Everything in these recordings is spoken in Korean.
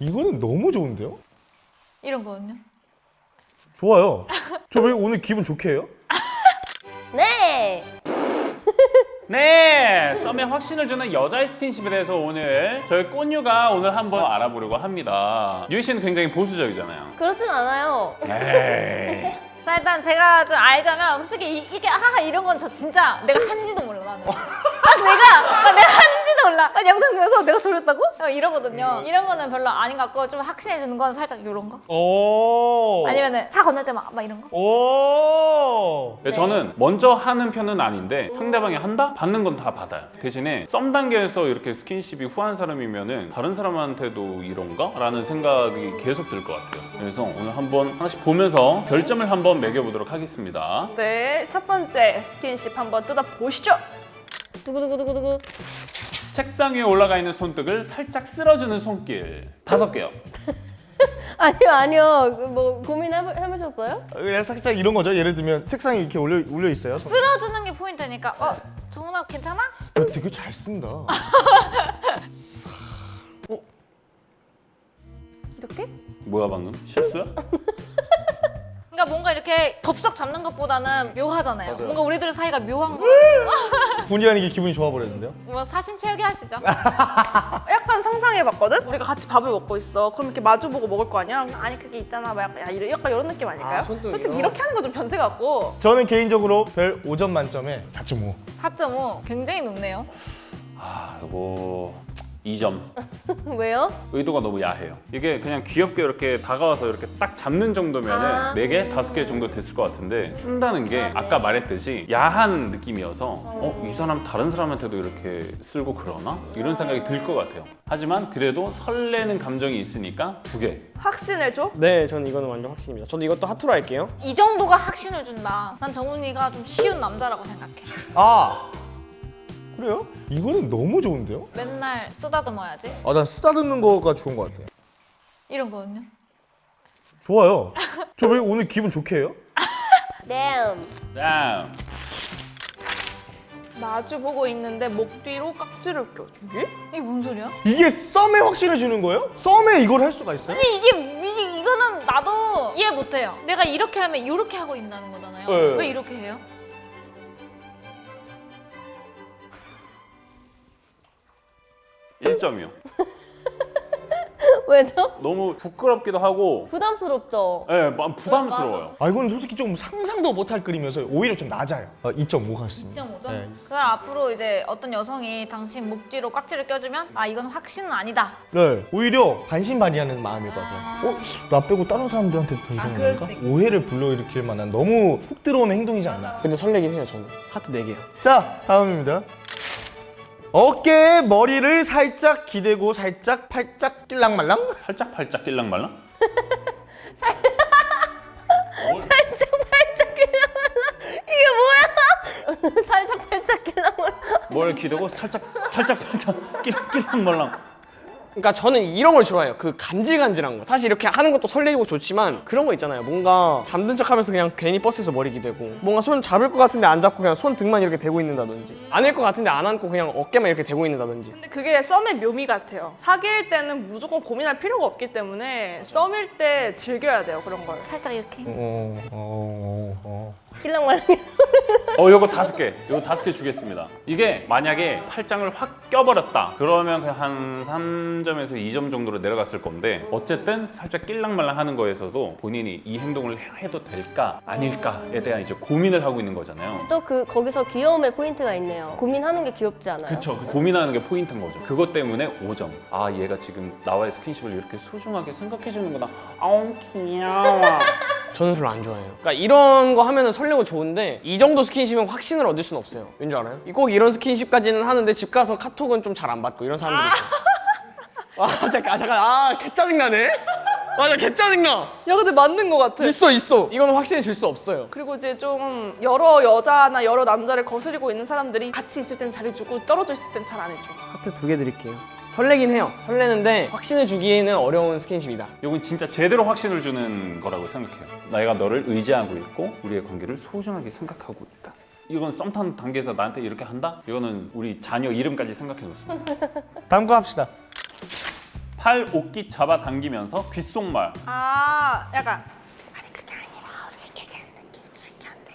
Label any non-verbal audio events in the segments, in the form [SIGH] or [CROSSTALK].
이거는 너무 좋은데요? 이런 거는요? 좋아요. 저 왜 오늘 기분 좋게 해요? [LAUGHS] 네. 네, 썸의 확신을 주는 여자의 스킨십에 대해서 오늘 저희 꽃유가 오늘 한번 알아보려고 합니다. 유희 씨는 굉장히 보수적이잖아요. 그렇진 않아요. 에이. [LAUGHS] 자 일단 제가 좀 알자면 솔직히 이, 게 하하 이런 건 저 진짜 내가 한지도 몰라 나는 아 내가 아, 내가 한 지도 몰라 아, 영상 보면서 내가 소렸다고? 이러거든요 이런 거는 별로 아닌 것 같고 좀 확신해 주는 건 살짝 이런 거 오. 아니면은 차 건널 때 막 막 이런 거 오. 네, 저는 먼저 하는 편은 아닌데 상대방이 한다? 받는 건 다 받아요. 대신에 썸 단계에서 이렇게 스킨십이 후한 사람이면 은 다른 사람한테도 이런가? 라는 생각이 계속 들 것 같아요. 그래서 오늘 한번 하나씩 보면서 별점을 한번 매겨보도록 하겠습니다. 네, 첫 번째 스킨십 한번 뜯어보시죠. 두구두구두구두구 책상 위에 올라가 있는 손등을 살짝 쓸어주는 손길 다섯 개요. [LAUGHS] 아니요, 아니요. 그뭐 고민해보셨어요? 그냥 살짝 이런 거죠. 예를 들면 색상이 이렇게 올려 올려 있어요. 손- 쓸어주는 게 포인트니까 어? 정훈아 괜찮아? 어, 되게 잘 쓴다. [LAUGHS] 이렇게? 뭐야 방금? 실수야? 그러니까 뭔가 이렇게 덥석 잡는 것보다는 묘하잖아요 맞아요. 뭔가 우리들의 사이가 묘한 거 [LAUGHS] 본의 아니게 기분이 좋아 버렸는데요. 뭐 사심 채우기 하시죠 [LAUGHS] 약간 상상해봤거든? 우리가 같이 밥을 먹고 있어. 그럼 이렇게 마주보고 먹을 거 아니야? 아니 그게 있잖아. 막 약간, 야, 이런- 약간 이런 느낌 아닐까요? 아? 솔직히 이렇게 하는 거 좀 변태 같고. 저는 개인적으로 별 5점 만점에 4.5. 4.5 굉장히 높네요 아 이거 2점. [LAUGHS] 왜요? 의도가 너무 야해요. 이게 그냥 귀엽게 이렇게 다가와서 이렇게 딱 잡는 정도면은 아. 네 개, 다섯 개 정도 됐을 것 같은데 쓴다는 게 아 까 말했듯이 야한 느낌이어서 어, 이 사람 다른 사람한테도 이렇게 쓸고 그러나? 이런 생각이 들 것 같아요. 하지만 그래도 설레는 감정이 있으니까 두 개. 확신을 줘? 네, 저는 이거는 완전 확신입니다. 저도 이것도 하트로 할게요. 이 정도가 확신을 준다 난 정훈이가 좀 쉬운 남자라고 생각해 아. 그래요? 이거는 너무 좋은데요? 맨날 쓰다듬어야지 아, 난 쓰다듬는 거가 좋은 것 같아요. 이런 거는요? 좋아요. 저 왜 오늘 기분 좋게 해요? 네. [LAUGHS] 다음. 마주 보고 있는데 목 뒤로 깍지를 껴주기? 이게 뭔 소리야? 이게 썸에 확신을 주는 거예요? 썸에 이걸 할 수가 있어요? 아니 이게, 이게 이거는 나도 이해 못해요 내가 이렇게 하면 이렇게 하고 있다는 거잖아요 네. 왜 이렇게 해요? 1점이요. [LAUGHS] 왜죠? 너무 부끄럽기도 하고 부담스럽죠? 예, 막 부담스러워요. 아, 이건 솔직히 좀 상상도 못할 그림이어서 오히려 좀 낮아요. 아, 2.5 같습니다. 2.5점? 네. 그걸 앞으로 이제 어떤 여성이 당신 목 뒤로 깍지를 껴주면 아 이건 확신은 아니다 네, 오히려 반신반의하는 마음일 것 같아요. 어? 나 빼고 다른 사람들한테 더 아, 이러는 그럴 건가? 수도 있고. 오해를 불러일으킬 만한 너무 훅 들어오는 행동이지 않나? 근데 설레긴 해요, 저는. 하트 4개요. 자, 다음입니다. 어깨에 머리를 살짝 기대고 살짝 팔짝 낄랑말랑? [LAUGHS] 살짝 팔짝 낄랑말랑? 이게 뭐야? [LAUGHS] 살짝 살짝 길랑말. 뭘 기대고 살짝 살짝 팔짝 낄랑 낄랑말랑. 그러니까 저는 이런 걸 좋아해요. 그 간질간질한 거. 사실 이렇게 하는 것도 설레고 좋지만 그런 거 있잖아요. 뭔가 잠든 척 하면서 그냥 괜히 버스에서 머리 기대고 뭔가 손 잡을 것 같은데 안 잡고 그냥 손 등만 이렇게 대고 있는다든지 안을 것 같은데 안 안고 그냥 어깨만 이렇게 대고 있는다든지 근데 그게 썸의 묘미 같아요. 사귈 때는 무조건 고민할 필요가 없기 때문에 썸일 때 즐겨야 돼요, 그런 걸. 살짝 이렇게 어, 어, 어, 어. 낄랑말랑. [LAUGHS] 어, 요거 다섯 개. 요거 다섯 개 주겠습니다. 이게 만약에 팔짱을 확 껴버렸다. 그러면 그냥 한 3점에서 2점 정도로 내려갔을 건데 어쨌든 살짝 낄랑말랑 하는 거에서도 본인이 이 행동을 해도 될까 아닐까에 대한 이제 고민을 하고 있는 거잖아요. 또 그 거기서 귀여움의 포인트가 있네요. 고민하는 게 귀엽지 않아요? 그렇죠. 고민하는 게 포인트인 거죠. 그것 때문에 5점. 아 얘가 지금 나와의 스킨십을 이렇게 소중하게 생각해 주는구나. 아우 귀여워. [LAUGHS] 저는 별로 안 좋아해요. 그러니까 이런 거 하면 은 설레고 좋은데 이 정도 스킨십은 확신을 얻을 수는 없어요. 왠지 알아요? 꼭 이런 스킨십까지는 하는데 집 가서 카톡은 좀 잘 안 받고 이런 사람들이 있어요. [LAUGHS] 아 잠깐, 아, 잠깐, 아, 개 짜증나네. 맞아, 개 짜증나. 야, 근데 맞는 것 같아. 있어, 있어. 이거는 확신을 줄수 없어요. 그리고 이제 좀 여러 여자나 여러 남자를 거스리고 있는 사람들이 같이 있을 땐 잘해주고 떨어져 있을 땐 잘 안 해줘. 하트 두 개 드릴게요. 설레긴 해요. 설레는데 확신을 주기에는 어려운 스킨십이다. 이건 진짜 제대로 확신을 주는 거라고 생각해요. 내가 너를 의지하고 있고 우리의 관계를 소중하게 생각하고 있다. 이건 썸 타는 단계에서 나한테 이렇게 한다? 이거는 우리 자녀 이름까지 생각해 놓습니다. 다음 거 합시다. 팔 옷깃 잡아당기면서 귓속말. 아 약간 아니 그게 아니라 우리가 얘기하는 느낌이 그렇게 안 돼.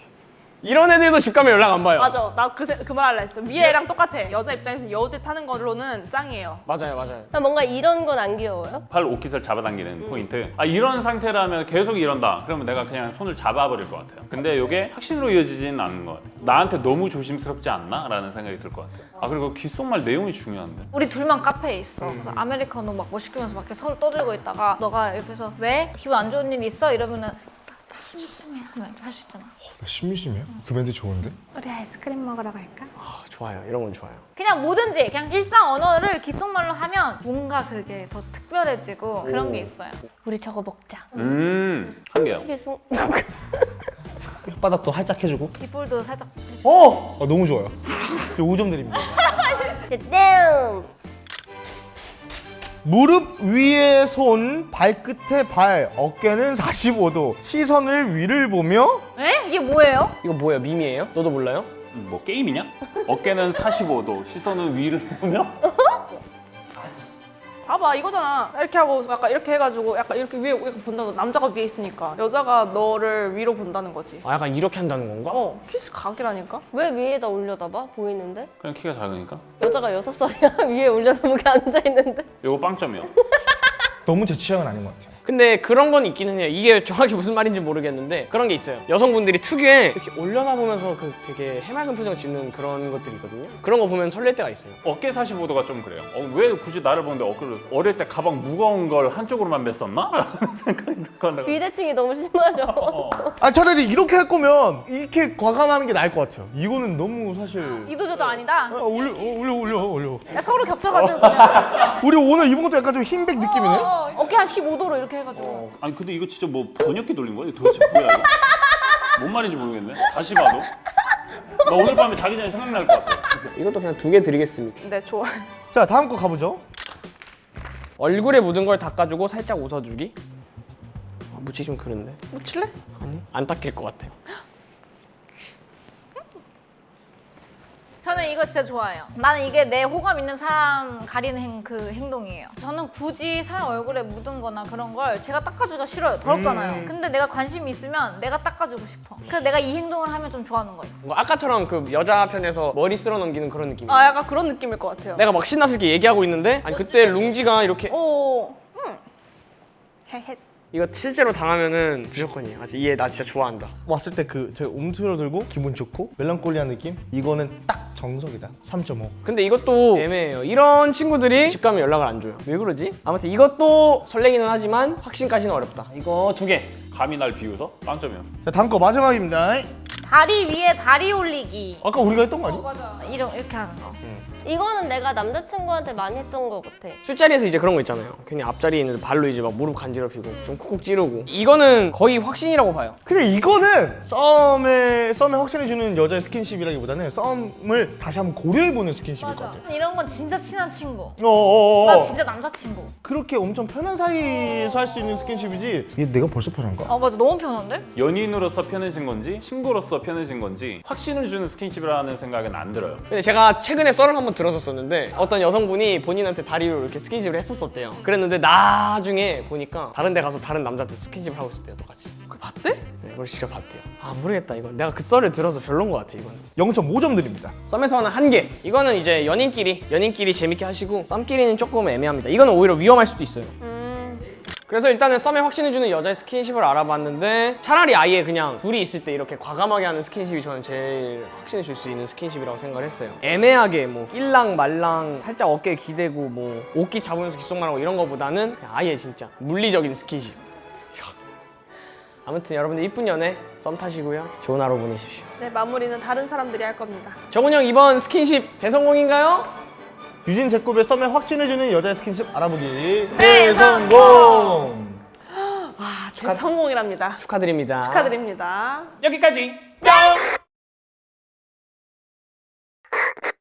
이런 애들도 집 가면 연락 안 봐요. 맞아 나 그 그 말 할라 했어 미애랑 똑같아 여자 입장에서 여제 타는 걸로는 짱이에요 맞아요, 맞아요. 나 뭔가 이런 건 안 귀여워요? 팔 옷깃을 잡아당기는 포인트. 아 이런 상태라면 계속 이런다. 그러면 내가 그냥 손을 잡아버릴 것 같아요. 근데 이게 확신으로 이어지지는 않는 것 같아요. 나한테 너무 조심스럽지 않나? 라는 생각이 들 것 같아요. 아 그리고 귓속말 내용이 중요한데. 우리 둘만 카페에 있어. 그래서 아메리카노 막뭐 시키면서 밖에 서로 떠들고 있다가 너가 옆에서 왜 기분 안 좋은 일 있어 이러면은 심심해 하면 할 수 있잖아. 나 심심해요? 그 멘트 좋은데? 우리 아이스크림 먹으러 갈까? 아, 좋아요. 이런 건 좋아요. 그냥 뭐든지 그냥 일상 언어를 귓속말로 하면 뭔가 그게 더 특별해지고 그런 게 있어요. 우리 저거 먹자. 음, 한 개요. 계속 [LAUGHS] 혓바닥도 활짝 해주고. 뒷볼도 살짝 어! 아, 너무 좋아요. [LAUGHS] 저 5점 드립니다. 땡. 무릎 위에 손, 발끝에 발, 어깨는 45도. 시선을 위를 보며 에? 이게 뭐예요? 이거 뭐예요? 밈이에요? 너도 몰라요? 음, 뭐 게임이냐? 어깨는 45도, 시선은 위를 보며 [LAUGHS] 봐봐 이거잖아 이렇게 하고 약간 이렇게 해가지고 약간 이렇게 위에 이렇게 본다는 남자가 위에 있으니까 여자가 너를 위로 본다는 거지 아, 약간 이렇게 한다는 건가? 어 키스 각이라니까 왜 위에다 올려다봐? 보이는데? 그냥 키가 작으니까. 여자가 여섯 살이야 [LAUGHS] 위에 올려서 이렇게 앉아 있는데. 요거 빵점이요. [LAUGHS] 너무 제 취향은 아닌 것 같아요. 근데 그런 건 있기는 해요. 이게 정확히 무슨 말인지 모르겠는데 그런 게 있어요. 여성분들이 특유의 이렇게 올려다보면서 그 되게 해맑은 표정을 짓는 그런 것들이 있거든요. 그런 거 보면 설렐 때가 있어요. 어깨 45도가 좀 그래요. 어, 왜 굳이 나를 보는데 어깨를 어릴 때 가방 무거운 걸 한쪽으로만 맸었나? [LAUGHS] 라는 생각이 들거나. 비대칭이 너무 심하죠. [LAUGHS] 어. 아 차라리 이렇게 할 거면 이렇게 과감하는 게 나을 것 같아요. 이거는 너무 사실. 이도저도 아니다. 아, 올려, 어, 올려, 올려, 올려. 야, 서로 겹쳐가지고 그냥 [LAUGHS] 우리 오늘 입은 것도 약간 좀 흰백 느낌이네. 어, 어깨 한 15도로 이렇게 해가지고 아니 근데 이거 진짜 뭐 번역기 돌린 거야? 도대체 뭐야 이거? 뭔 말인지 모르겠네. 다시 봐도. 나 오늘 밤에 자기 전에 생각날 것 같아. 진짜. 이것도 그냥 두 개 드리겠습니다. 네 좋아 자 다음 거 가보죠. 얼굴에 묻은 걸 닦아주고 살짝 웃어주기. 아, 묻히기 좀 그런데. 묻힐래? 아니 안 닦일 것 같아요. 저는 이거 진짜 좋아해요. 나는 이게 내 호감 있는 사람 가리는 행, 그 행동이에요. 저는 굳이 사람 얼굴에 묻은 거나 그런 걸 제가 닦아주기가 싫어요. 더럽잖아요. 근데 내가 관심이 있으면 내가 닦아주고 싶어. 그래서 내가 이 행동을 하면 좀 좋아하는 거예요. 뭐 아까처럼 그 여자 편에서 머리 쓸어 넘기는 그런 느낌. 아 약간 그런 느낌일 것 같아요 내가 막 신나서 이렇게 얘기하고 있는데 아니 그때 룽지가 이렇게 오 음. 헤헤 이거 실제로 당하면은 무조건이에요. 아직 얘나 진짜 좋아한다. 왔을 때 그 제가 움츠러 들고 기분 좋고 멜랑콜리한 느낌? 이거는 딱 정석이다. 3.5. 근데 이것도 애매해요. 이런 친구들이 집 가면 연락을 안 줘요. 왜 그러지? 아무튼 이것도 설레기는 하지만 확신까지는 어렵다. 이거 두 개. 감히 날 비웃어? 빵점이요. 자 다음 거 마지막입니다. 다리 위에 다리 올리기. 아까 우리가 했던 거 아니? 맞아. 이런 이렇게 하는 거. 이거는 내가 남자친구한테 많이 했던 것 같아. 술자리에서 이제 그런 거 있잖아요. 괜히 앞자리에 있는데 발로 이제 막 무릎 간지럽히고 좀 쿡쿡 찌르고. 이거는 거의 확신이라고 봐요. 근데 이거는 썸에 썸에 확신해주는 여자의 스킨십이라기보다는 썸을 다시 한번 고려해보는 스킨십일 것 맞아. 같아요. 이런 건 진짜 친한 친구. 어어어. 나 진짜 남자친구. 그렇게 엄청 편한 사이에서 할 수 있는 스킨십이지. 이게 내가 벌써 편한가? 아 맞아 너무 편한데? 연인으로서 편해진 건지 친구로서 편해진 건지 확신을 주는 스킨십이라는 생각은 안 들어요. 근데 제가 최근에 썰을 한번 들었었는데 어떤 여성분이 본인한테 다리로 이렇게 스킨십을 했었었대요. 그랬는데 나중에 보니까 다른 데 가서 다른 남자한테 스킨십을 하고 있었대요, 똑같이. 그걸 봤대? 네, 그걸 직접 봤대요. 아 모르겠다 이건. 내가 그 썰을 들어서 별론 것 같아 이거는. 0.5점 드립니다. 썸에서 하는 한 개. 이거는 이제 연인끼리 연인끼리 재밌게 하시고 썸끼리는 조금 애매합니다. 이거는 오히려 위험할 수도 있어요. 그래서 일단은 썸에 확신해주는 여자의 스킨십을 알아봤는데 차라리 아예 그냥 둘이 있을 때 이렇게 과감하게 하는 스킨십이 저는 제일 확신해 줄 수 있는 스킨십이라고 생각을 했어요. 애매하게 뭐 낄랑 말랑 살짝 어깨에 기대고 뭐 옷깃 잡으면서 귓속말하고 이런 거보다는 아예 진짜 물리적인 스킨십. [LAUGHS] 아무튼 여러분들 이쁜 연애 썸 타시고요. 좋은 하루 보내십시오. 네 마무리는 다른 사람들이 할 겁니다 정훈 형 이번 스킨십 대성공인가요? 유진 제곱의 썸에 확신해주는 여자의 스킨십 알아보기 대성공! 아, 대성공이랍니다 축하드립니다. 축하드립니다 여기까지. 뿅!